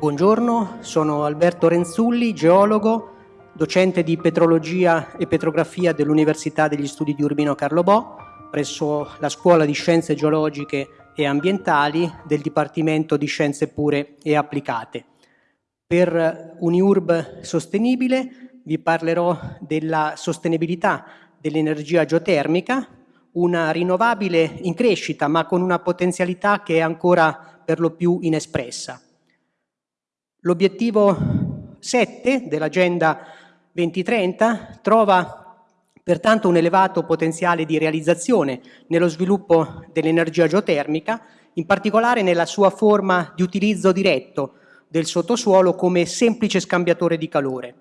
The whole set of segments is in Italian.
Buongiorno, sono Alberto Renzulli, geologo, docente di petrologia e petrografia dell'Università degli Studi di Urbino Carlo Bo, presso la Scuola di Scienze Geologiche e Ambientali del Dipartimento di Scienze Pure e Applicate. Per Uniurb Sostenibile vi parlerò della sostenibilità dell'energia geotermica, una rinnovabile in crescita ma con una potenzialità che è ancora per lo più inespressa. L'obiettivo 7 dell'Agenda 2030 trova pertanto un elevato potenziale di realizzazione nello sviluppo dell'energia geotermica, in particolare nella sua forma di utilizzo diretto del sottosuolo come semplice scambiatore di calore.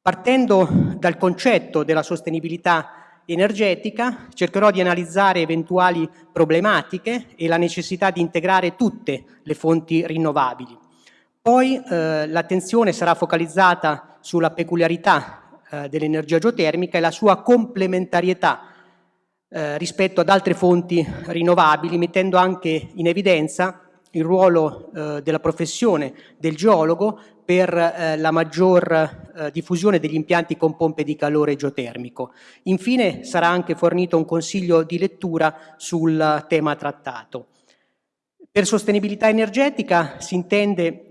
Partendo dal concetto della sostenibilità energetica, cercherò di analizzare eventuali problematiche e la necessità di integrare tutte le fonti rinnovabili. Poi eh, l'attenzione sarà focalizzata sulla peculiarità eh, dell'energia geotermica e la sua complementarietà eh, rispetto ad altre fonti rinnovabili, mettendo anche in evidenza il ruolo eh, della professione del geologo per eh, la maggior eh, diffusione degli impianti con pompe di calore geotermico. Infine sarà anche fornito un consiglio di lettura sul tema trattato. Per sostenibilità energetica si intende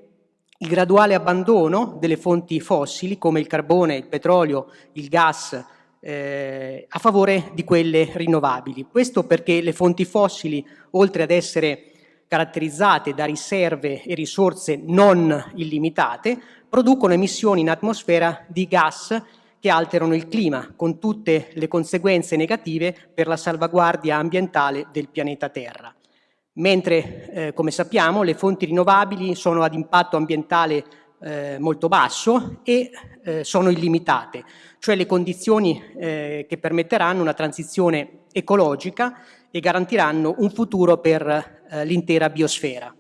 il graduale abbandono delle fonti fossili come il carbone, il petrolio, il gas, eh, a favore di quelle rinnovabili. Questo perché le fonti fossili, oltre ad essere caratterizzate da riserve e risorse non illimitate, producono emissioni in atmosfera di gas che alterano il clima, con tutte le conseguenze negative per la salvaguardia ambientale del pianeta Terra mentre eh, come sappiamo le fonti rinnovabili sono ad impatto ambientale eh, molto basso e eh, sono illimitate, cioè le condizioni eh, che permetteranno una transizione ecologica e garantiranno un futuro per eh, l'intera biosfera.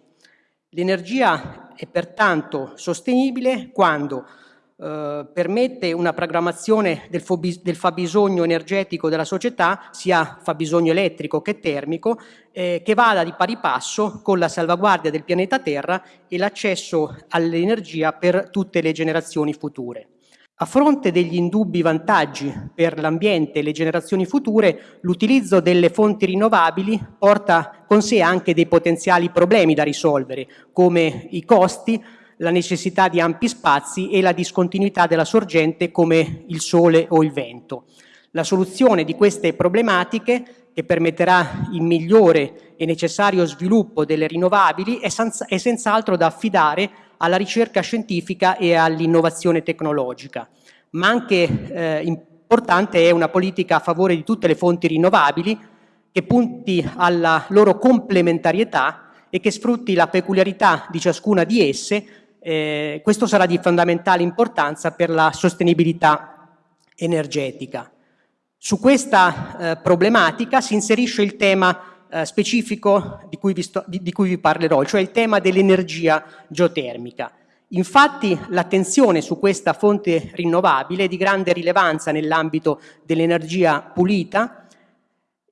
L'energia è pertanto sostenibile quando eh, permette una programmazione del, del, fabbisogno energetico della società, sia fabbisogno elettrico che termico, eh, che vada di pari passo con la salvaguardia del pianeta Terra e l'accesso all'energia per tutte le generazioni future. A fronte degli indubbi vantaggi per l'ambiente e le generazioni future, l'utilizzo delle fonti rinnovabili porta con sé anche dei potenziali problemi da risolvere, come i costi, la necessità di ampi spazi e la discontinuità della sorgente come il sole o il vento. La soluzione di queste problematiche che permetterà il migliore e necessario sviluppo delle rinnovabili è, è senz'altro da affidare alla ricerca scientifica e all'innovazione tecnologica. Ma anche eh, importante è una politica a favore di tutte le fonti rinnovabili che punti alla loro complementarietà e che sfrutti la peculiarità di ciascuna di esse eh, questo sarà di fondamentale importanza per la sostenibilità energetica. Su questa eh, problematica si inserisce il tema eh, specifico di cui, vi sto, di, di cui vi parlerò, cioè il tema dell'energia geotermica. Infatti l'attenzione su questa fonte rinnovabile è di grande rilevanza nell'ambito dell'energia pulita,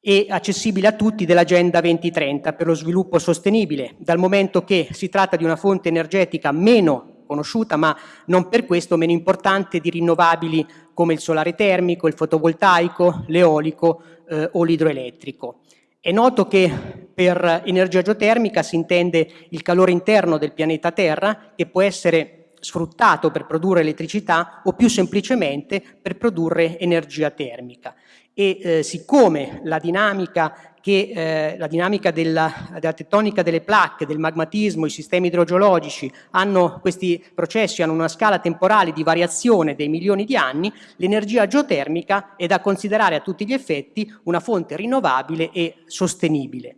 e accessibile a tutti dell'Agenda 2030 per lo sviluppo sostenibile, dal momento che si tratta di una fonte energetica meno conosciuta, ma non per questo meno importante di rinnovabili come il solare termico, il fotovoltaico, l'eolico eh, o l'idroelettrico. È noto che per energia geotermica si intende il calore interno del pianeta Terra che può essere sfruttato per produrre elettricità o più semplicemente per produrre energia termica. E eh, siccome la dinamica che eh, la dinamica della, della, tettonica delle placche, del magmatismo, i sistemi idrogeologici, hanno, questi processi hanno una scala temporale di variazione dei milioni di anni, l'energia geotermica è da considerare a tutti gli effetti una fonte rinnovabile e sostenibile.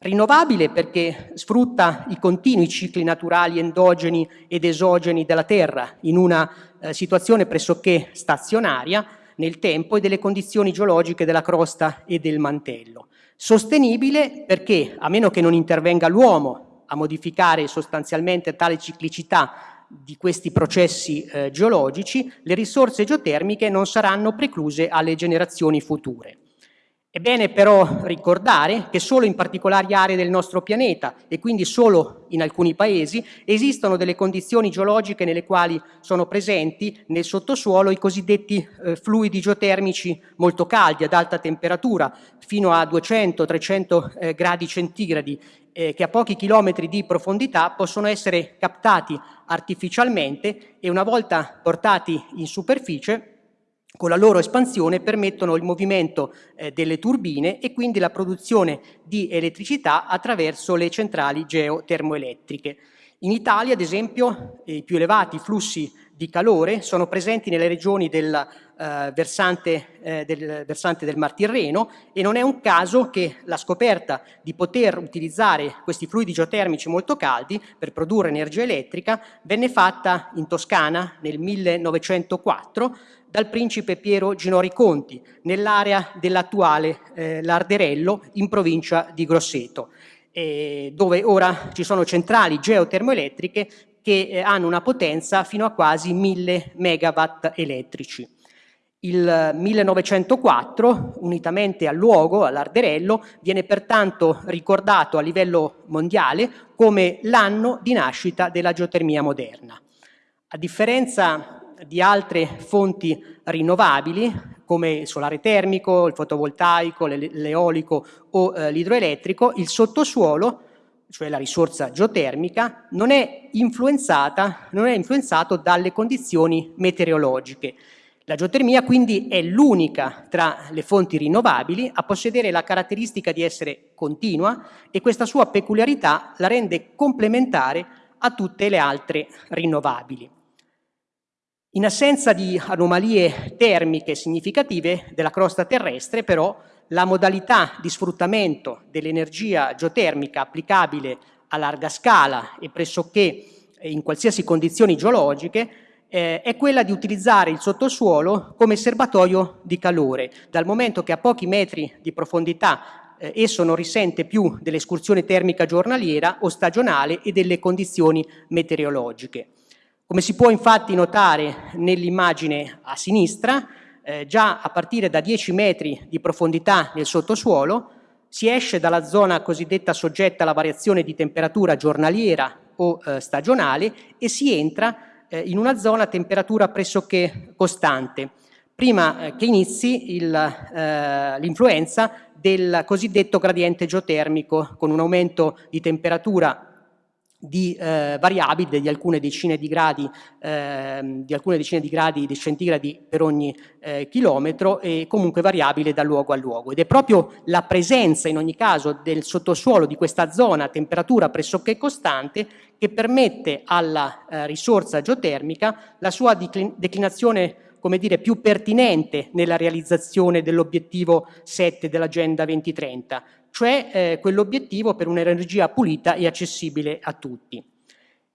Rinnovabile perché sfrutta i continui cicli naturali endogeni ed esogeni della Terra in una eh, situazione pressoché stazionaria nel tempo e delle condizioni geologiche della crosta e del mantello. Sostenibile perché, a meno che non intervenga l'uomo a modificare sostanzialmente tale ciclicità di questi processi eh, geologici, le risorse geotermiche non saranno precluse alle generazioni future. È bene però ricordare che solo in particolari aree del nostro pianeta e quindi solo in alcuni paesi esistono delle condizioni geologiche nelle quali sono presenti nel sottosuolo i cosiddetti eh, fluidi geotermici molto caldi ad alta temperatura fino a 200-300 eh, gradi centigradi eh, che a pochi chilometri di profondità possono essere captati artificialmente e una volta portati in superficie con la loro espansione permettono il movimento eh, delle turbine e quindi la produzione di elettricità attraverso le centrali geotermoelettriche. In Italia, ad esempio, i più elevati flussi di calore sono presenti nelle regioni del, eh, versante, eh, del, versante, del, Mar Tirreno e non è un caso che la scoperta di poter utilizzare questi fluidi geotermici molto caldi per produrre energia elettrica venne fatta in Toscana nel 1904 dal principe Piero Ginori Conti nell'area dell'attuale eh, Larderello in provincia di Grosseto, eh, dove ora ci sono centrali geotermoelettriche che eh, hanno una potenza fino a quasi 1000 megawatt elettrici. Il 1904, unitamente al luogo, all'Arderello, viene pertanto ricordato a livello mondiale come l'anno di nascita della geotermia moderna. A differenza di altre fonti rinnovabili come il solare termico, il fotovoltaico, l'eolico o eh, l'idroelettrico, il sottosuolo, cioè la risorsa geotermica, non è, non è influenzato dalle condizioni meteorologiche. La geotermia quindi è l'unica tra le fonti rinnovabili a possedere la caratteristica di essere continua e questa sua peculiarità la rende complementare a tutte le altre rinnovabili. In assenza di anomalie termiche significative della crosta terrestre, però, la modalità di sfruttamento dell'energia geotermica applicabile a larga scala e pressoché in qualsiasi condizioni geologiche eh, è quella di utilizzare il sottosuolo come serbatoio di calore, dal momento che a pochi metri di profondità eh, esso non risente più dell'escursione termica giornaliera o stagionale e delle condizioni meteorologiche. Come si può infatti notare nell'immagine a sinistra, eh, già a partire da 10 metri di profondità nel sottosuolo si esce dalla zona cosiddetta soggetta alla variazione di temperatura giornaliera o eh, stagionale e si entra eh, in una zona a temperatura pressoché costante, prima eh, che inizi eh, l'influenza del cosiddetto gradiente geotermico con un aumento di temperatura di eh, variabili di alcune decine di gradi, eh, di alcune decine di gradi di centigradi per ogni eh, chilometro e comunque variabile da luogo a luogo. Ed è proprio la presenza in ogni caso del sottosuolo di questa zona a temperatura pressoché costante che permette alla eh, risorsa geotermica la sua declinazione come dire, più pertinente nella realizzazione dell'obiettivo 7 dell'Agenda 2030, cioè eh, quell'obiettivo per un'energia pulita e accessibile a tutti.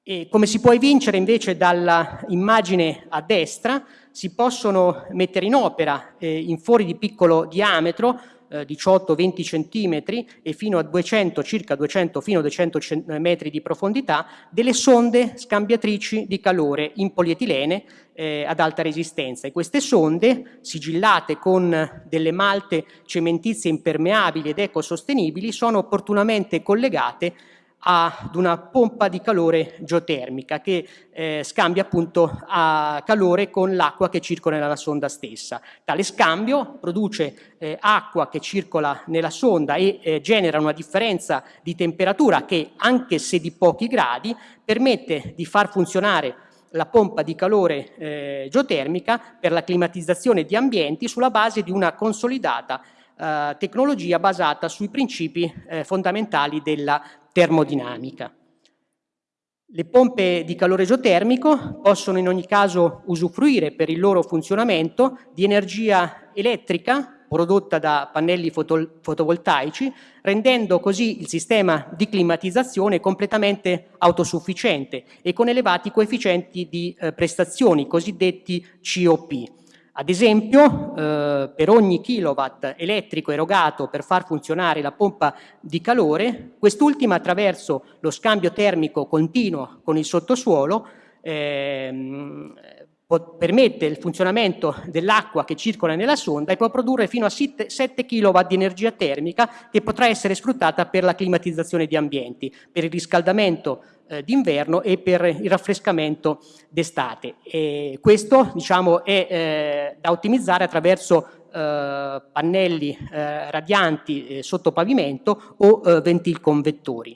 E come si può evincere invece dall'immagine a destra, si possono mettere in opera eh, in fori di piccolo diametro 18-20 eh, centimetri e fino a 200, circa 200 fino a 200 metri di profondità, delle sonde scambiatrici di calore in polietilene eh, ad alta resistenza. E queste sonde, sigillate con delle malte cementizie impermeabili ed ecosostenibili, sono opportunamente collegate ad una pompa di calore geotermica che eh, scambia appunto calore con l'acqua che circola nella sonda stessa. Tale scambio produce eh, acqua che circola nella sonda e eh, genera una differenza di temperatura che, anche se di pochi gradi, permette di far funzionare la pompa di calore eh, geotermica per la climatizzazione di ambienti sulla base di una consolidata eh, tecnologia basata sui principi eh, fondamentali della termodinamica. Le pompe di calore geotermico possono in ogni caso usufruire per il loro funzionamento di energia elettrica prodotta da pannelli foto fotovoltaici, rendendo così il sistema di climatizzazione completamente autosufficiente e con elevati coefficienti di eh, prestazioni, cosiddetti COP. Ad esempio, eh, per ogni kilowatt elettrico erogato per far funzionare la pompa di calore, quest'ultima attraverso lo scambio termico continuo con il sottosuolo ehm, permette il funzionamento dell'acqua che circola nella sonda e può produrre fino a 7 kW di energia termica che potrà essere sfruttata per la climatizzazione di ambienti, per il riscaldamento eh, d'inverno e per il raffrescamento d'estate. Questo diciamo, è eh, da ottimizzare attraverso eh, pannelli eh, radianti sotto pavimento o ventilconvettori.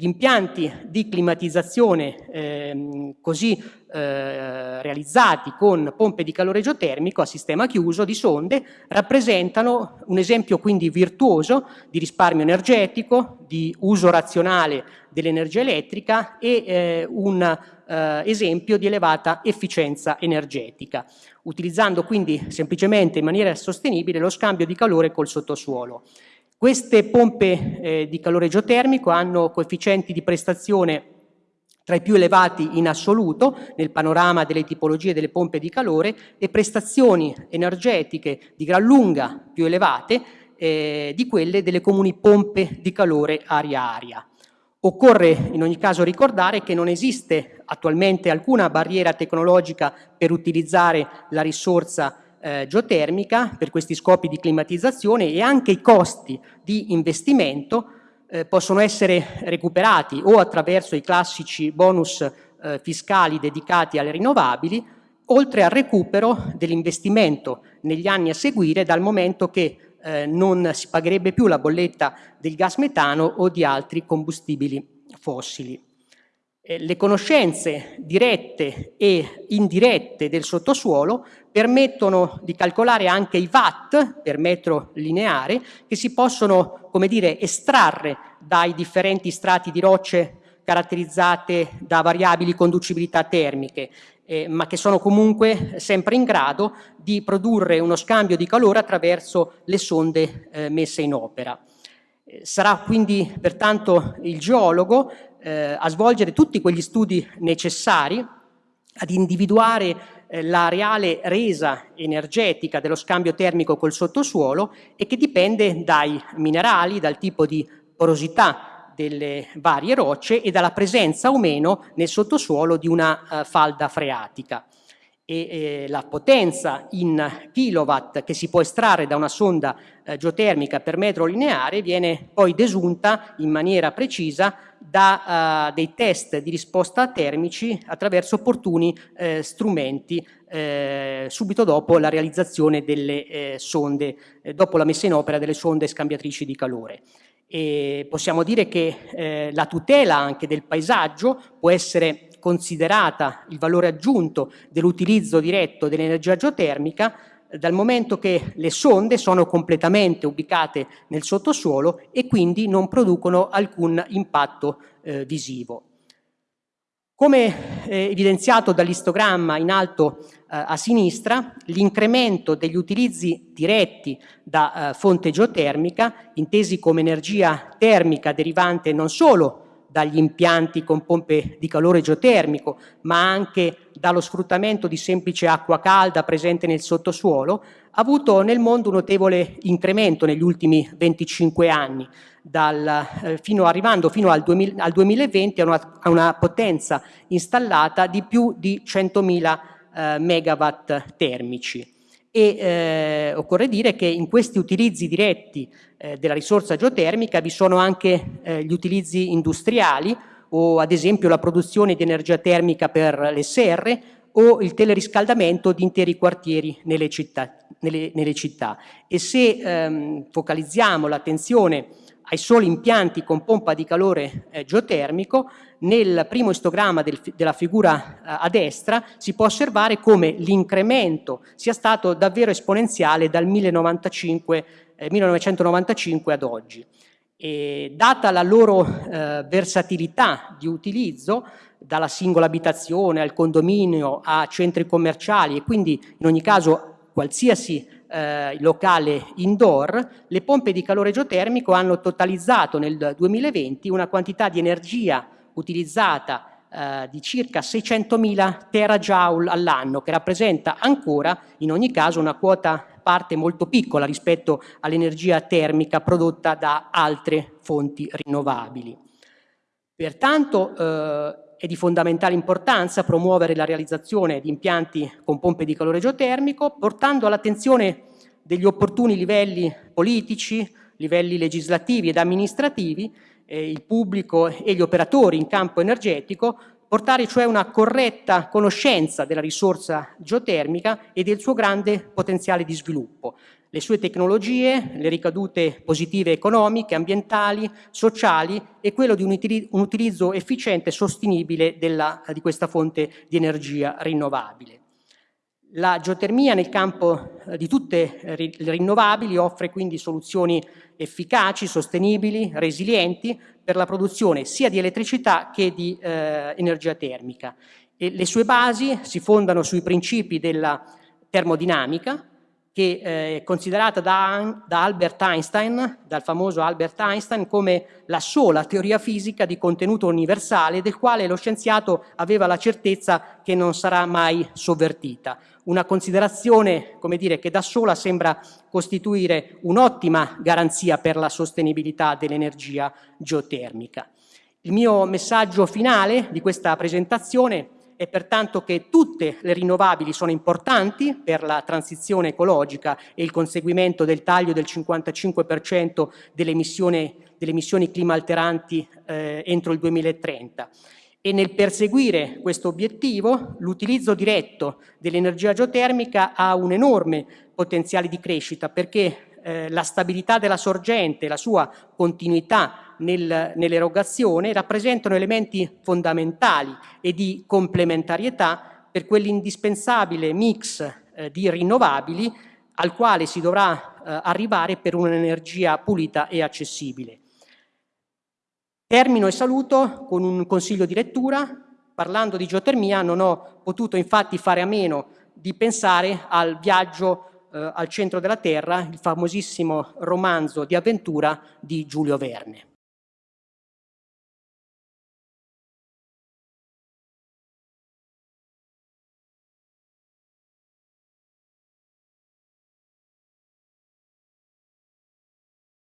Gli impianti di climatizzazione ehm, così eh, realizzati con pompe di calore geotermico a sistema chiuso di sonde rappresentano un esempio quindi virtuoso di risparmio energetico, di uso razionale dell'energia elettrica e eh, un eh, esempio di elevata efficienza energetica, utilizzando quindi semplicemente in maniera sostenibile lo scambio di calore col sottosuolo. Queste pompe eh, di calore geotermico hanno coefficienti di prestazione tra i più elevati in assoluto nel panorama delle tipologie delle pompe di calore e prestazioni energetiche di gran lunga più elevate eh, di quelle delle comuni pompe di calore aria-aria. Occorre in ogni caso ricordare che non esiste attualmente alcuna barriera tecnologica per utilizzare la risorsa eh, geotermica per questi scopi di climatizzazione e anche i costi di investimento eh, possono essere recuperati o attraverso i classici bonus eh, fiscali dedicati alle rinnovabili, oltre al recupero dell'investimento negli anni a seguire dal momento che eh, non si pagherebbe più la bolletta del gas metano o di altri combustibili fossili. Eh, le conoscenze dirette e indirette del sottosuolo permettono di calcolare anche i watt per metro lineare che si possono, come dire, estrarre dai differenti strati di rocce caratterizzate da variabili conducibilità termiche, eh, ma che sono comunque sempre in grado di produrre uno scambio di calore attraverso le sonde eh, messe in opera. Eh, sarà quindi pertanto il geologo eh, a svolgere tutti quegli studi necessari ad individuare eh, la reale resa energetica dello scambio termico col sottosuolo e che dipende dai minerali, dal tipo di porosità delle varie rocce e dalla presenza o meno nel sottosuolo di una uh, falda freatica e eh, la potenza in kilowatt che si può estrarre da una sonda eh, geotermica per metro lineare viene poi desunta in maniera precisa da uh, dei test di risposta termici attraverso opportuni eh, strumenti eh, subito dopo la realizzazione delle eh, sonde, dopo la messa in opera delle sonde scambiatrici di calore. E possiamo dire che la tutela anche del paesaggio può essere considerata il valore aggiunto dell'utilizzo diretto dell'energia geotermica dal momento che le sonde sono completamente ubicate nel sottosuolo e quindi non producono alcun impatto eh, visivo. Come eh, evidenziato dall'istogramma in alto eh, a sinistra, l'incremento degli utilizzi diretti da eh, fonte geotermica, intesi come energia termica derivante non solo dagli impianti con pompe di calore geotermico, ma anche dallo sfruttamento di semplice acqua calda presente nel sottosuolo, ha avuto nel mondo un notevole incremento negli ultimi 25 anni, dal, eh, fino, arrivando fino al, 2000, al 2020 a una, a una, potenza installata di più di 100.000 eh, megawatt termici. E eh, occorre dire che in questi utilizzi diretti eh, della risorsa geotermica vi sono anche eh, gli utilizzi industriali o ad esempio la produzione di energia termica per le serre o il teleriscaldamento di interi quartieri nelle città. Nelle, nelle città. E se ehm, focalizziamo l'attenzione ai soli impianti con pompa di calore eh, geotermico, nel primo istogramma del, della figura eh, a destra si può osservare come l'incremento sia stato davvero esponenziale dal 1995, eh, 1995 ad oggi. E data la loro eh, versatilità di utilizzo, dalla singola abitazione al condominio a centri commerciali e quindi in ogni caso qualsiasi eh, locale indoor, le pompe di calore geotermico hanno totalizzato nel 2020 una quantità di energia utilizzata eh, di circa 600.000 terajoule all'anno, che rappresenta ancora in ogni caso una quota parte molto piccola rispetto all'energia termica prodotta da altre fonti rinnovabili. Pertanto eh, è di fondamentale importanza promuovere la realizzazione di impianti con pompe di calore geotermico, portando all'attenzione degli opportuni livelli politici, livelli legislativi ed amministrativi, eh, il pubblico e gli operatori in campo energetico, portare cioè una corretta conoscenza della risorsa geotermica e del suo grande potenziale di sviluppo, le sue tecnologie, le ricadute positive economiche, ambientali, sociali e quello di un utilizzo efficiente e sostenibile della, di questa fonte di energia rinnovabile. La geotermia nel campo eh, di tutte le rinnovabili offre quindi soluzioni efficaci, sostenibili, resilienti per la produzione sia di elettricità che di eh, energia termica. E le sue basi si fondano sui principi della termodinamica, che eh, è considerata da, da, Albert Einstein, dal famoso Albert Einstein, come la sola teoria fisica di contenuto universale del quale lo scienziato aveva la certezza che non sarà mai sovvertita. Una considerazione, come dire, che da sola sembra costituire un'ottima garanzia per la sostenibilità dell'energia geotermica. Il mio messaggio finale di questa presentazione è pertanto che tutte le rinnovabili sono importanti per la transizione ecologica e il conseguimento del taglio del 55% delle emissioni, delle emissioni climalteranti eh, entro il 2030 e nel perseguire questo obiettivo l'utilizzo diretto dell'energia geotermica ha un enorme potenziale di crescita perché eh, la stabilità della sorgente, la sua continuità nel, nell'erogazione rappresentano elementi fondamentali e di complementarietà per quell'indispensabile mix eh, di rinnovabili al quale si dovrà eh, arrivare per un'energia pulita e accessibile. Termino e saluto con un consiglio di lettura. Parlando di geotermia non ho potuto infatti fare a meno di pensare al viaggio eh, al centro della Terra, il famosissimo romanzo di avventura di Giulio Verne.